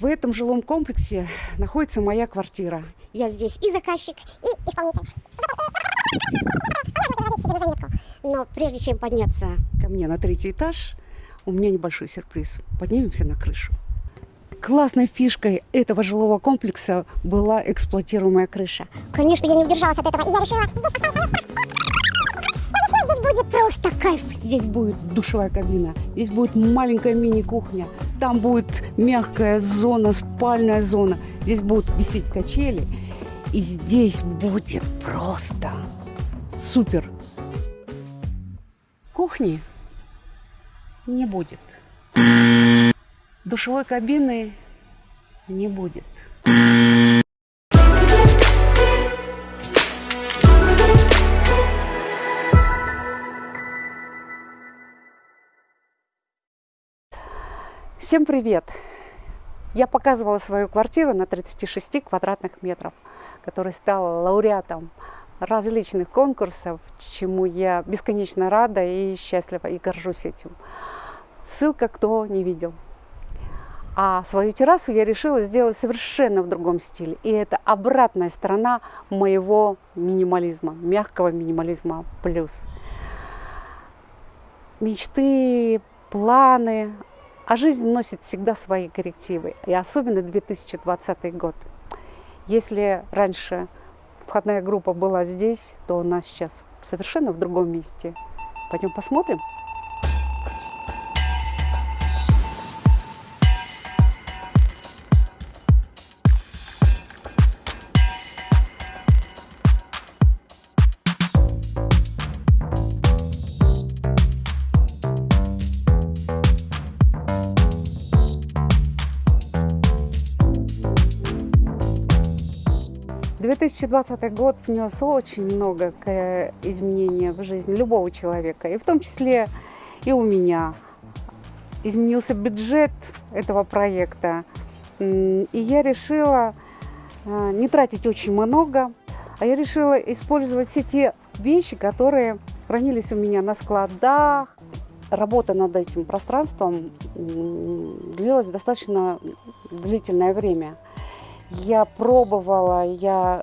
В этом жилом комплексе находится моя квартира. Я здесь и заказчик, и исполнитель. Но прежде чем подняться Ко мне на третий этаж у меня небольшой сюрприз. Поднимемся на крышу. Классной фишкой этого жилого комплекса была эксплуатируемая крыша. Конечно, я не удержалась от этого, и я решила... Будет просто кайф. Здесь будет душевая кабина, здесь будет маленькая мини-кухня, там будет мягкая зона, спальная зона, здесь будут висеть качели, и здесь будет просто супер. Кухни не будет. Душевой кабины не будет. Всем привет! Я показывала свою квартиру на 36 квадратных метров, которая стала лауреатом различных конкурсов, чему я бесконечно рада и счастлива, и горжусь этим. Ссылка, кто не видел. А свою террасу я решила сделать совершенно в другом стиле. И это обратная сторона моего минимализма, мягкого минимализма плюс. Мечты, планы, а жизнь носит всегда свои коррективы, и особенно 2020 год. Если раньше входная группа была здесь, то у нас сейчас совершенно в другом месте. Пойдем посмотрим. 2020 год внес очень много изменений в жизнь любого человека, и в том числе и у меня. Изменился бюджет этого проекта, и я решила а, не тратить очень много, а я решила использовать все те вещи, которые хранились у меня на складах. Работа над этим пространством длилась достаточно длительное время – я пробовала, я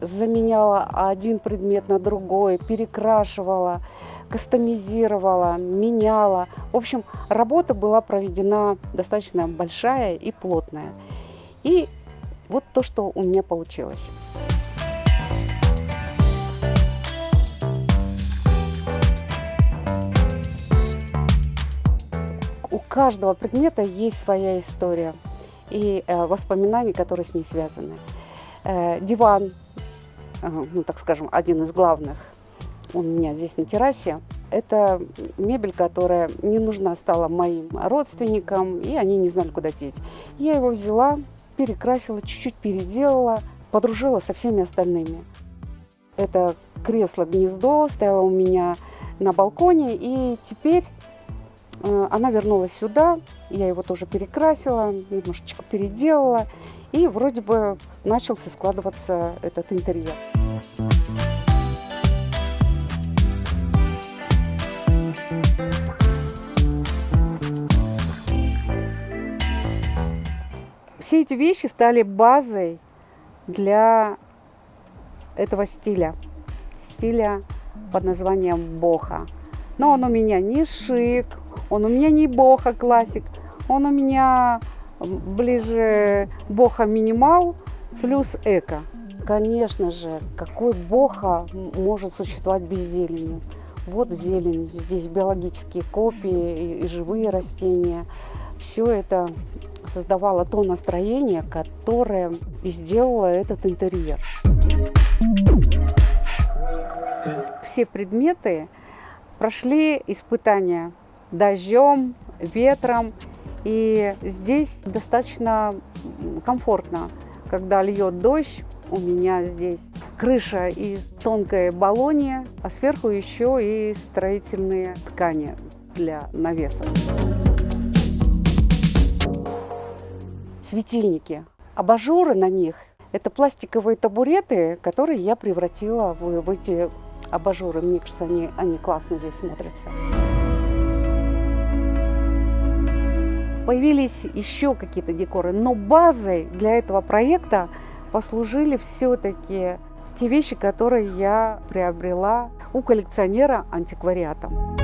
заменяла один предмет на другой, перекрашивала, кастомизировала, меняла. В общем, работа была проведена достаточно большая и плотная. И вот то, что у меня получилось. У каждого предмета есть своя история и э, воспоминаний, которые с ней связаны. Э, диван, э, ну, так скажем, один из главных у меня здесь на террасе. Это мебель, которая не нужна стала моим родственникам, и они не знали, куда деть. Я его взяла, перекрасила, чуть-чуть переделала, подружила со всеми остальными. Это кресло-гнездо стояло у меня на балконе, и теперь она вернулась сюда, я его тоже перекрасила, немножечко переделала, и вроде бы начался складываться этот интерьер. Все эти вещи стали базой для этого стиля, стиля под названием боха. Но он у меня не шик, он у меня не боха классик, он у меня ближе боха минимал плюс эко. Конечно же, какой боха может существовать без зелени? Вот зелень, здесь биологические копии и, живые растения. Все это создавало то настроение, которое и сделало этот интерьер. Все предметы прошли испытания дождем, ветром. И здесь достаточно комфортно, когда льет дождь. У меня здесь крыша из тонкой баллони, а сверху еще и строительные ткани для навеса. Светильники. Абажуры на них – это пластиковые табуреты, которые я превратила в, в эти абажуры. Мне кажется, они, они классно здесь смотрятся. Появились еще какие-то декоры, но базой для этого проекта послужили все-таки те вещи, которые я приобрела у коллекционера антиквариатом.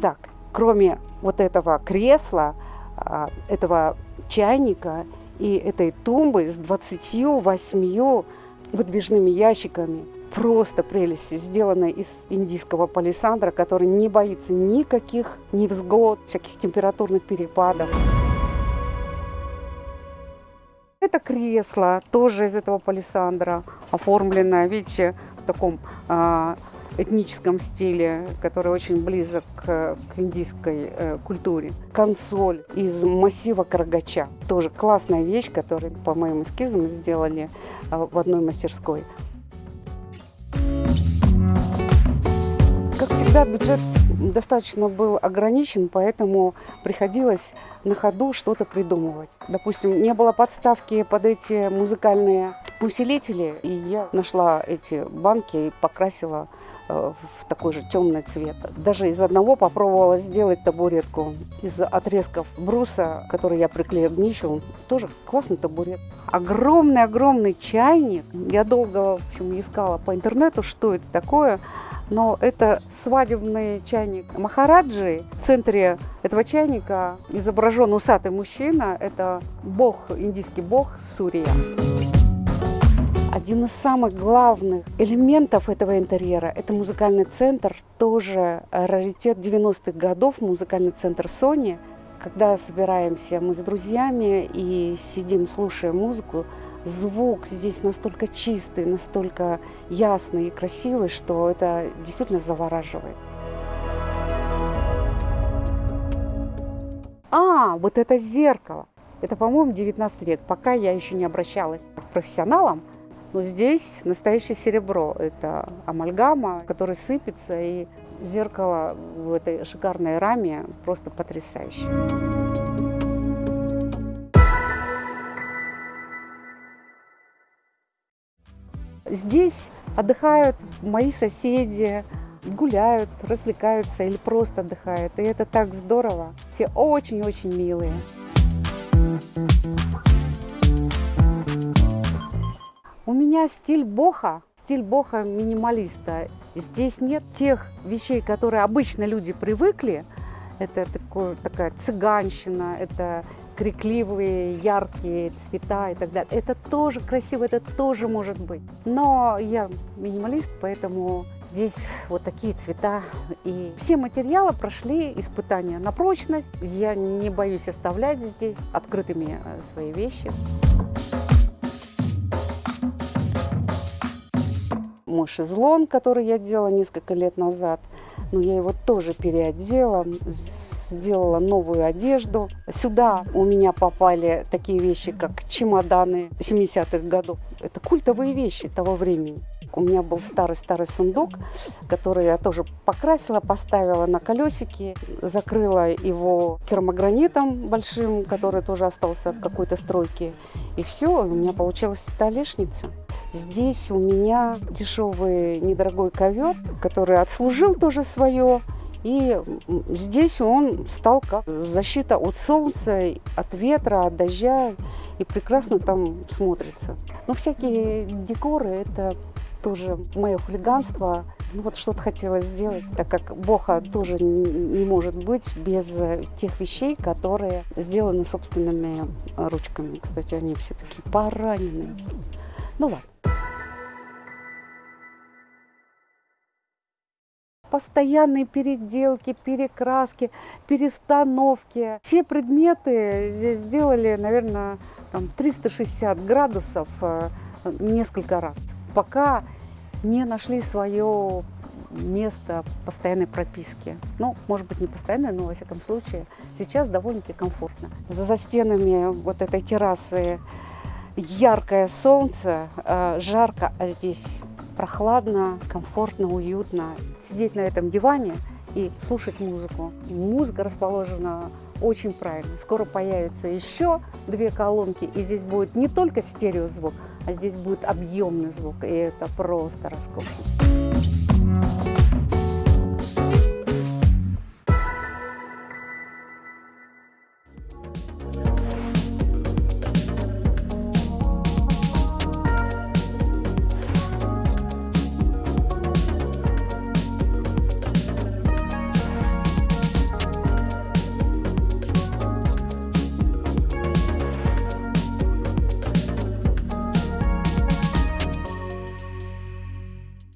Так, кроме вот этого кресла, а, этого чайника и этой тумбы с 28 выдвижными ящиками, просто прелесть, сделанная из индийского палисандра, который не боится никаких невзгод, всяких температурных перепадов. Это кресло тоже из этого палисандра, оформленное, видите, в таком э, этническом стиле, который очень близок к, к индийской э, культуре. Консоль из массива карагача, тоже классная вещь, которую по моим эскизам сделали э, в одной мастерской. Как всегда, бюджет достаточно был ограничен, поэтому приходилось на ходу что-то придумывать. Допустим, не было подставки под эти музыкальные усилители, и я нашла эти банки и покрасила в такой же темный цвет. Даже из одного попробовала сделать табуретку из отрезков бруса, который я приклеила к днищу. Тоже классный табурет. Огромный-огромный чайник. Я долго в общем, искала по интернету, что это такое но это свадебный чайник Махараджи. В центре этого чайника изображен усатый мужчина. Это бог, индийский бог Сурия. Один из самых главных элементов этого интерьера – это музыкальный центр, тоже раритет 90-х годов, музыкальный центр Sony. Когда собираемся мы с друзьями и сидим, слушаем музыку, звук здесь настолько чистый, настолько ясный и красивый, что это действительно завораживает. А, вот это зеркало. Это, по-моему, 19 век. Пока я еще не обращалась к профессионалам, но здесь настоящее серебро. Это амальгама, который сыпется, и зеркало в этой шикарной раме просто потрясающее. Здесь отдыхают мои соседи, гуляют, развлекаются или просто отдыхают. И это так здорово. Все очень-очень милые. У меня стиль боха, стиль боха минималиста. Здесь нет тех вещей, которые обычно люди привыкли. Это такое, такая цыганщина, это крикливые, яркие цвета и так далее. Это тоже красиво, это тоже может быть. Но я минималист, поэтому здесь вот такие цвета. И все материалы прошли испытания на прочность. Я не боюсь оставлять здесь открытыми э, свои вещи. Мой шезлон, который я делала несколько лет назад, но я его тоже переодела сделала новую одежду. Сюда у меня попали такие вещи, как чемоданы 70-х годов. Это культовые вещи того времени. У меня был старый-старый сундук, который я тоже покрасила, поставила на колесики, закрыла его керамогранитом большим, который тоже остался от какой-то стройки. И все, у меня получилась столешница. Здесь у меня дешевый недорогой ковер, который отслужил тоже свое. И здесь он стал как защита от солнца, от ветра, от дождя. И прекрасно там смотрится. Но всякие декоры – это тоже мое хулиганство. Ну вот что-то хотела сделать, так как Боха тоже не может быть без тех вещей, которые сделаны собственными ручками. Кстати, они все такие пораненные. Ну ладно. Постоянные переделки, перекраски, перестановки. Все предметы здесь сделали, наверное, там 360 градусов э, несколько раз, пока не нашли свое место постоянной прописки. Ну, может быть, не постоянной, но, во всяком случае, сейчас довольно-таки комфортно. За стенами вот этой террасы яркое солнце, э, жарко, а здесь прохладно, комфортно, уютно. Сидеть на этом диване и слушать музыку. Музыка расположена очень правильно. Скоро появятся еще две колонки, и здесь будет не только стереозвук, а здесь будет объемный звук, и это просто роскошно.